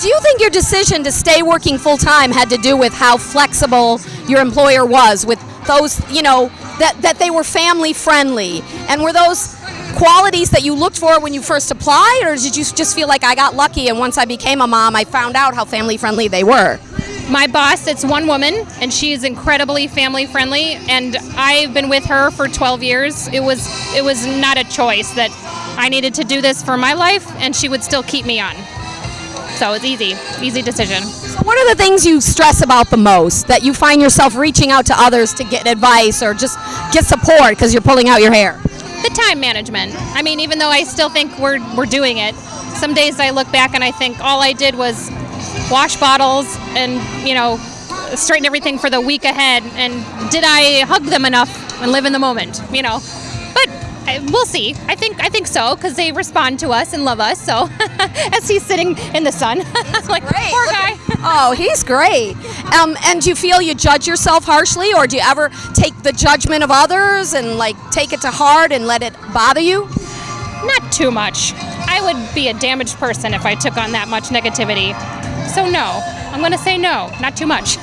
Do you think your decision to stay working full time had to do with how flexible your employer was with those, you know, that, that they were family friendly? And were those qualities that you looked for when you first applied, or did you just feel like I got lucky and once I became a mom, I found out how family friendly they were? My boss, it's one woman, and she is incredibly family friendly, and I've been with her for 12 years. It was it was not a choice that I needed to do this for my life, and she would still keep me on. So it's easy, easy decision. So what are the things you stress about the most that you find yourself reaching out to others to get advice or just get support because you're pulling out your hair? The time management. I mean, even though I still think we're, we're doing it, some days I look back and I think all I did was wash bottles and, you know, straighten everything for the week ahead. And did I hug them enough and live in the moment, you know? I- we'll see. I think I think so because they respond to us and love us. So as he's sitting in the sun, like Great, poor guy. Oh, he's great. Um, and do you feel you judge yourself harshly, or do you ever take the judgment of others and like take it to heart and let it bother you? Not too much. I would be a damaged person if I took on that much negativity. So no, I'm going to say no, not too much.